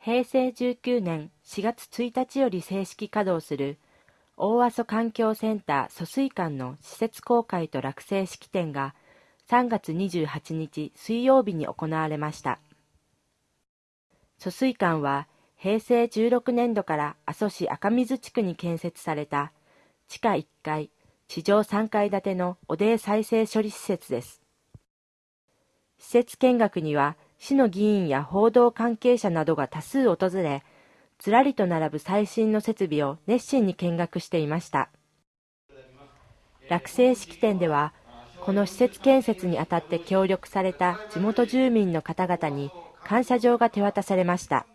平成19年4月1日より正式稼働する大阿蘇環境センター疎水館の施設公開と落成式典が3月28日水曜日に行われました。疎水館は平成16年度から阿蘇市赤水地区に建設された地下1階、地上3階建ての汚泥再生処理施設です。施設見学には市の議員や報道関係者などが多数訪れ、ずらりと並ぶ最新の設備を熱心に見学していました。落成式典では、この施設建設にあたって協力された地元住民の方々に感謝状が手渡されました。